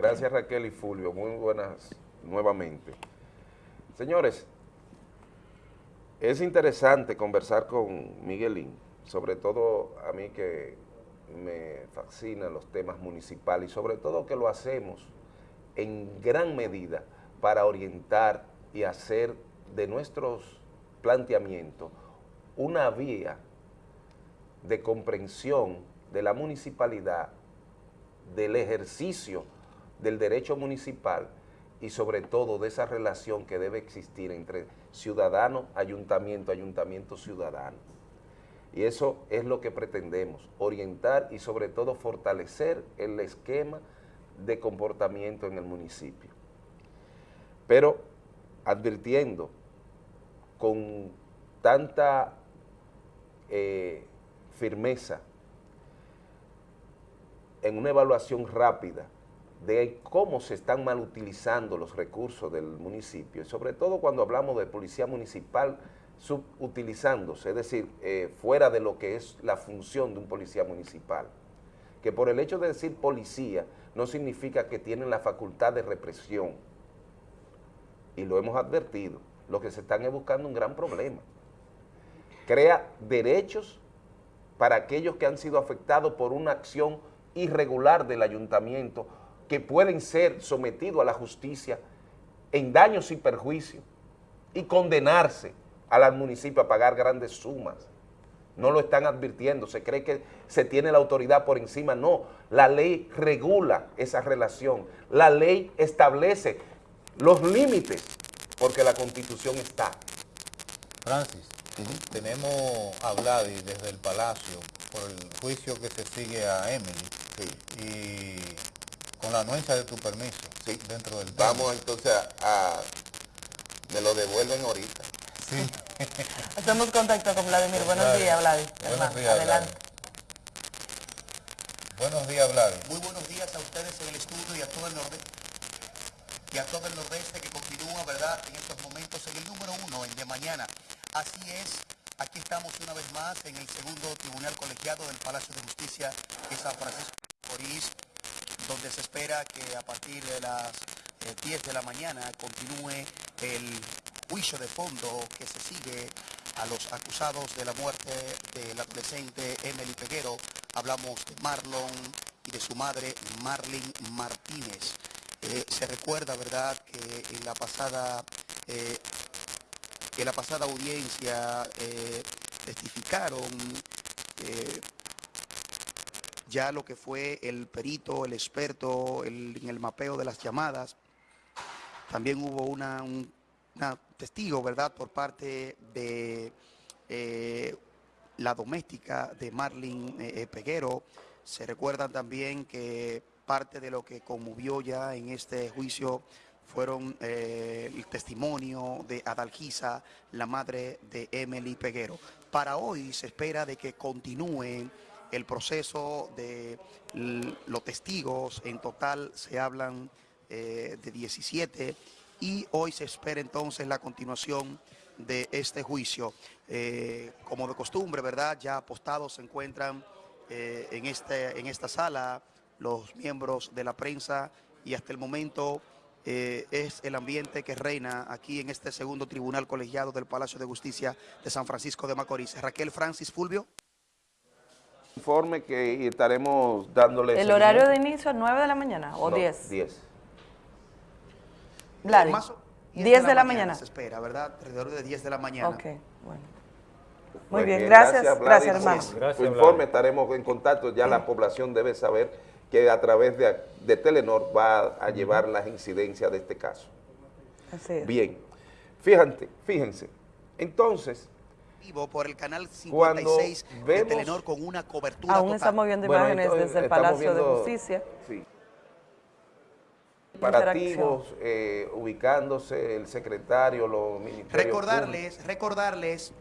Gracias Raquel y Fulvio, muy buenas nuevamente. Señores, es interesante conversar con Miguelín, sobre todo a mí que me fascinan los temas municipales y sobre todo que lo hacemos en gran medida para orientar y hacer de nuestros planteamientos una vía de comprensión de la municipalidad, del ejercicio del derecho municipal y sobre todo de esa relación que debe existir entre ciudadano, ayuntamiento, ayuntamiento, ciudadano. Y eso es lo que pretendemos, orientar y sobre todo fortalecer el esquema de comportamiento en el municipio. Pero advirtiendo con tanta eh, firmeza en una evaluación rápida de cómo se están mal utilizando los recursos del municipio, y sobre todo cuando hablamos de policía municipal subutilizándose, es decir, eh, fuera de lo que es la función de un policía municipal, que por el hecho de decir policía no significa que tienen la facultad de represión, y lo hemos advertido, lo que se están es buscando un gran problema. Crea derechos para aquellos que han sido afectados por una acción irregular del ayuntamiento que pueden ser sometidos a la justicia en daños y perjuicios y condenarse al municipio a pagar grandes sumas. No lo están advirtiendo, se cree que se tiene la autoridad por encima. No, la ley regula esa relación, la ley establece los límites porque la Constitución está. Francis, tenemos a Vladi desde el Palacio por el juicio que se sigue a Emily y con la anuencia de tu permiso. Sí. Dentro del Vamos entonces a, Me lo devuelven ahorita. Sí. Hacemos contacto con Vladimir. Buenos días, Vladimir. Buenos días, Adelante. Buenos días, Vladimir. Muy buenos días a ustedes en el estudio y a todo el nordeste. Y a todo el nordeste que continúa, ¿verdad?, en estos momentos en el número uno, el de mañana. Así es, aquí estamos una vez más en el segundo tribunal colegiado del Palacio de Justicia de San Francisco de Orís, donde se espera que a partir de las 10 eh, de la mañana continúe el juicio de fondo que se sigue a los acusados de la muerte del adolescente Emily Peguero. Hablamos de Marlon y de su madre Marlene Martínez. Eh, se recuerda, ¿verdad?, que en la pasada, eh, que la pasada audiencia testificaron ya lo que fue el perito, el experto en el mapeo de las llamadas. También hubo una, un testigo, ¿verdad?, por parte de eh, la doméstica de Marlene eh, Peguero. Se recuerdan también que parte de lo que conmovió ya en este juicio fueron eh, el testimonio de Adalgisa, la madre de Emily Peguero. Para hoy se espera de que continúen el proceso de los testigos, en total se hablan eh, de 17 y hoy se espera entonces la continuación de este juicio. Eh, como de costumbre, ¿verdad? Ya apostados se encuentran eh, en, este, en esta sala los miembros de la prensa y hasta el momento es el ambiente que reina aquí en este segundo tribunal colegiado del Palacio de Justicia de San Francisco de Macorís. Raquel Francis Fulvio informe que estaremos dándole... ¿El horario de inicio a 9 de la mañana o 10? 10. Vladi, 10 de la, mañana. Se espera, ¿verdad? Alrededor de 10 de la mañana. Ok, bueno. Muy bien, gracias, gracias, hermano. Gracias, informe estaremos en contacto, ya la población debe saber que a través de, de Telenor va a llevar las incidencias de este caso. Así es. Bien, fíjate, fíjense, entonces por el canal 56 de Telenor con una cobertura Aún estamos viendo imágenes desde el Palacio de Justicia. Sí. Comparativos, eh, ubicándose el secretario, los ministerios Recordarles, recordarles,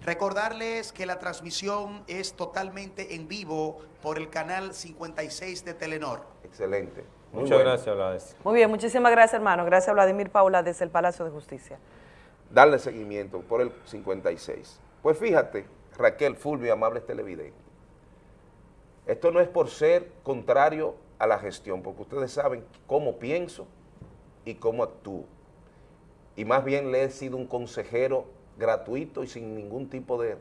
recordarles que la transmisión es totalmente en vivo por el canal 56 de Telenor. Excelente. Muchas gracias, Vladimir. Muy bien, muchísimas gracias, hermano. Gracias, Vladimir Paula, desde el Palacio de Justicia darle seguimiento por el 56. Pues fíjate, Raquel, Fulvio, amables televidentes, esto no es por ser contrario a la gestión, porque ustedes saben cómo pienso y cómo actúo. Y más bien le he sido un consejero gratuito y sin ningún tipo de,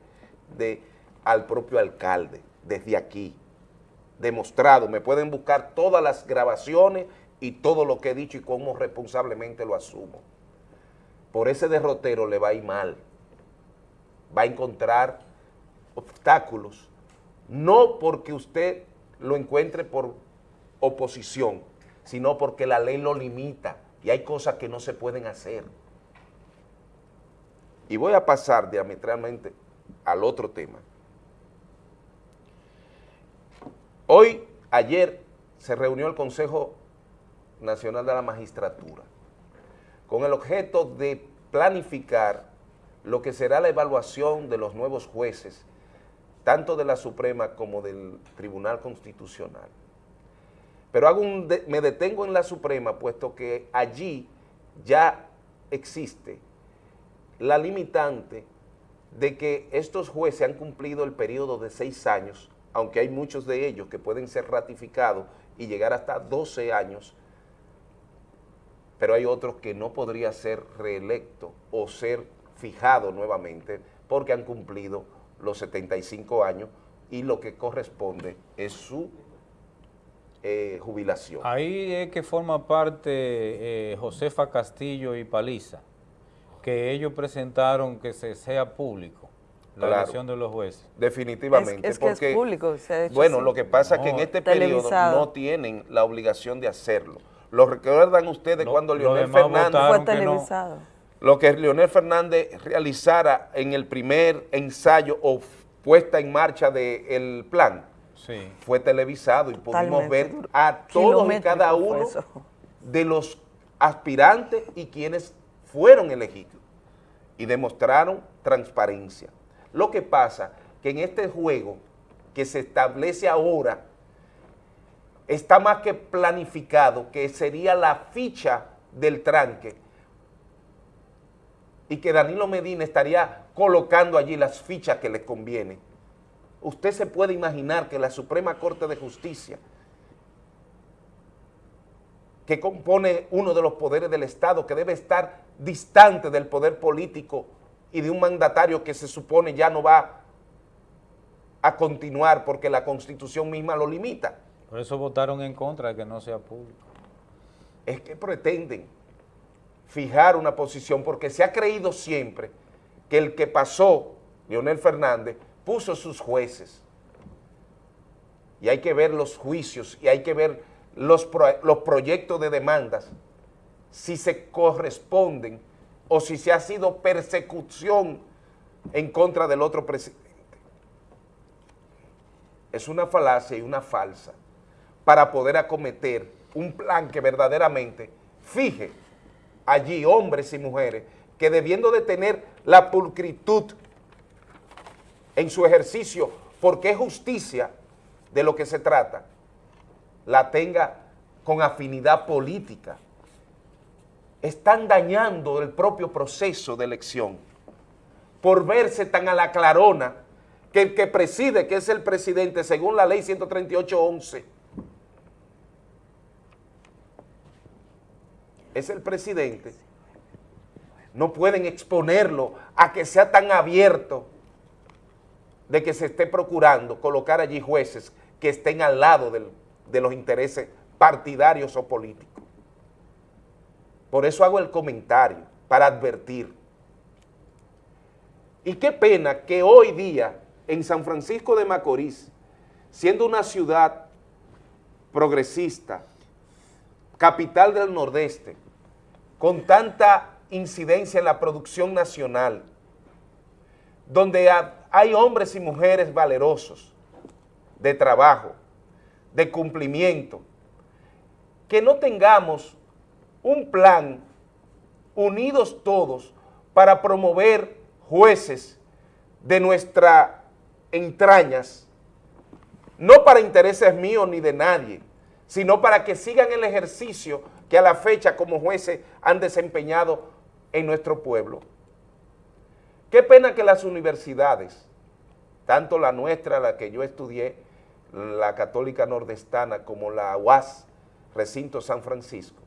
de al propio alcalde, desde aquí, demostrado. Me pueden buscar todas las grabaciones y todo lo que he dicho y cómo responsablemente lo asumo. Por ese derrotero le va a ir mal. Va a encontrar obstáculos, no porque usted lo encuentre por oposición, sino porque la ley lo limita y hay cosas que no se pueden hacer. Y voy a pasar diametralmente al otro tema. Hoy, ayer, se reunió el Consejo Nacional de la Magistratura con el objeto de planificar lo que será la evaluación de los nuevos jueces, tanto de la Suprema como del Tribunal Constitucional. Pero hago me detengo en la Suprema, puesto que allí ya existe la limitante de que estos jueces han cumplido el periodo de seis años, aunque hay muchos de ellos que pueden ser ratificados y llegar hasta 12 años, pero hay otros que no podría ser reelecto o ser fijado nuevamente porque han cumplido los 75 años y lo que corresponde es su eh, jubilación. Ahí es que forma parte eh, Josefa Castillo y Paliza, que ellos presentaron que se sea público la elección de los jueces. Definitivamente. Es, que es público. bueno, lo que pasa es que en este periodo no tienen la obligación de hacerlo. Lo recuerdan ustedes cuando Leonel Fernández... Fue televisado. Lo que Leonel Fernández realizara en el primer ensayo o puesta en marcha del plan, fue televisado y pudimos ver a todos y cada uno de los aspirantes y quienes fueron elegidos y demostraron transparencia. Lo que pasa que en este juego que se establece ahora está más que planificado, que sería la ficha del tranque, y que Danilo Medina estaría colocando allí las fichas que le conviene. Usted se puede imaginar que la Suprema Corte de Justicia, que compone uno de los poderes del Estado, que debe estar distante del poder político y de un mandatario que se supone ya no va a continuar porque la Constitución misma lo limita, por eso votaron en contra de que no sea público. Es que pretenden fijar una posición porque se ha creído siempre que el que pasó, Leonel Fernández, puso sus jueces. Y hay que ver los juicios y hay que ver los, los proyectos de demandas, si se corresponden o si se ha sido persecución en contra del otro presidente. Es una falacia y una falsa para poder acometer un plan que verdaderamente fije allí hombres y mujeres que debiendo de tener la pulcritud en su ejercicio, porque es justicia de lo que se trata, la tenga con afinidad política. Están dañando el propio proceso de elección por verse tan a la clarona que el que preside, que es el presidente, según la ley 138.11, es el presidente, no pueden exponerlo a que sea tan abierto de que se esté procurando colocar allí jueces que estén al lado de los intereses partidarios o políticos. Por eso hago el comentario, para advertir. Y qué pena que hoy día en San Francisco de Macorís, siendo una ciudad progresista, capital del Nordeste, con tanta incidencia en la producción nacional, donde hay hombres y mujeres valerosos de trabajo, de cumplimiento, que no tengamos un plan unidos todos para promover jueces de nuestras entrañas, no para intereses míos ni de nadie, sino para que sigan el ejercicio que a la fecha como jueces han desempeñado en nuestro pueblo. Qué pena que las universidades, tanto la nuestra, la que yo estudié, la Católica Nordestana como la UAS, Recinto San Francisco,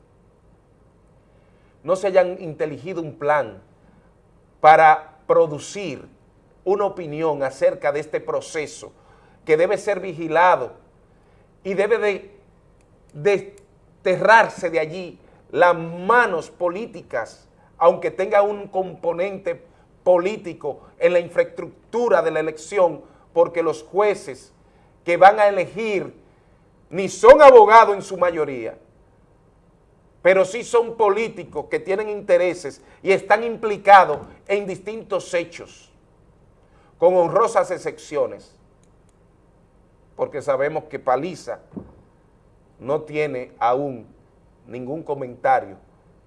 no se hayan inteligido un plan para producir una opinión acerca de este proceso que debe ser vigilado y debe de desterrarse de allí las manos políticas, aunque tenga un componente político en la infraestructura de la elección, porque los jueces que van a elegir ni son abogados en su mayoría, pero sí son políticos que tienen intereses y están implicados en distintos hechos, con honrosas excepciones, porque sabemos que Paliza no tiene aún ningún comentario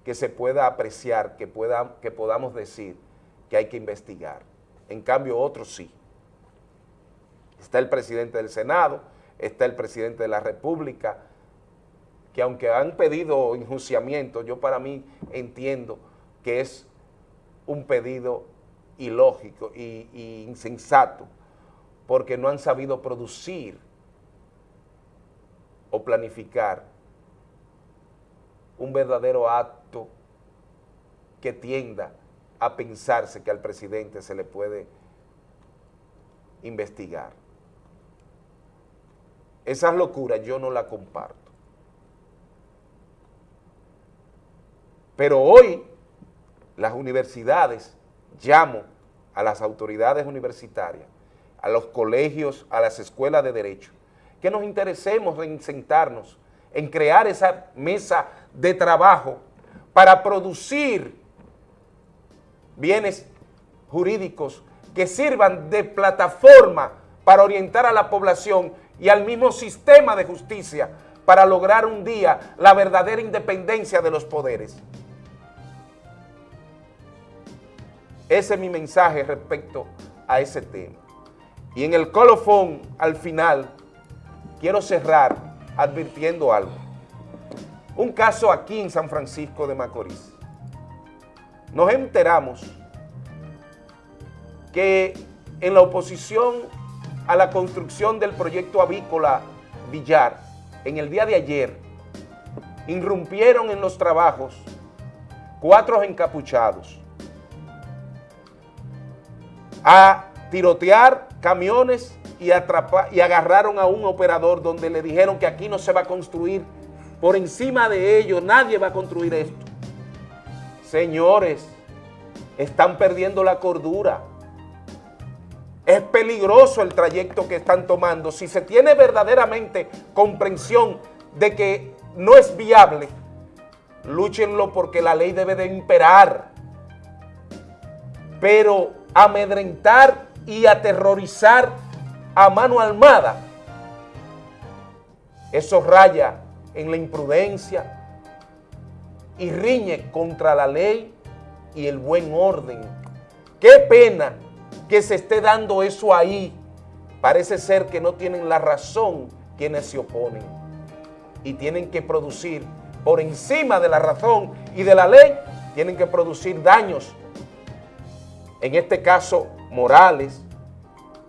que se pueda apreciar, que, pueda, que podamos decir que hay que investigar. En cambio, otros sí. Está el presidente del Senado, está el presidente de la República, que aunque han pedido enjuiciamiento, yo para mí entiendo que es un pedido ilógico y, y insensato, porque no han sabido producir o planificar un verdadero acto que tienda a pensarse que al presidente se le puede investigar. Esas locuras yo no las comparto. Pero hoy las universidades, llamo a las autoridades universitarias, a los colegios, a las escuelas de derecho, que nos interesemos en sentarnos, en crear esa mesa de trabajo para producir bienes jurídicos que sirvan de plataforma para orientar a la población y al mismo sistema de justicia para lograr un día la verdadera independencia de los poderes. Ese es mi mensaje respecto a ese tema. Y en el colofón, al final, quiero cerrar advirtiendo algo. Un caso aquí en San Francisco de Macorís. Nos enteramos que en la oposición a la construcción del proyecto avícola Villar, en el día de ayer, irrumpieron en los trabajos cuatro encapuchados a tirotear camiones y, y agarraron a un operador donde le dijeron que aquí no se va a construir, por encima de ellos nadie va a construir esto. Señores, están perdiendo la cordura. Es peligroso el trayecto que están tomando. Si se tiene verdaderamente comprensión de que no es viable, lúchenlo porque la ley debe de imperar. Pero amedrentar y aterrorizar a mano armada, eso raya en la imprudencia y riñe contra la ley y el buen orden. Qué pena que se esté dando eso ahí. Parece ser que no tienen la razón quienes se oponen y tienen que producir por encima de la razón y de la ley, tienen que producir daños, en este caso morales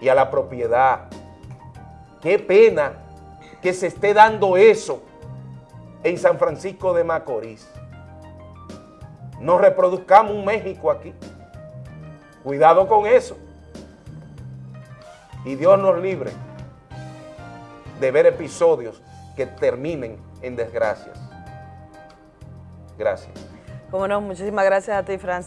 y a la propiedad. Qué pena que se esté dando eso en San Francisco de Macorís. No reproduzcamos un México aquí. Cuidado con eso. Y Dios nos libre de ver episodios que terminen en desgracias. Gracias. Como no, muchísimas gracias a ti, Francis.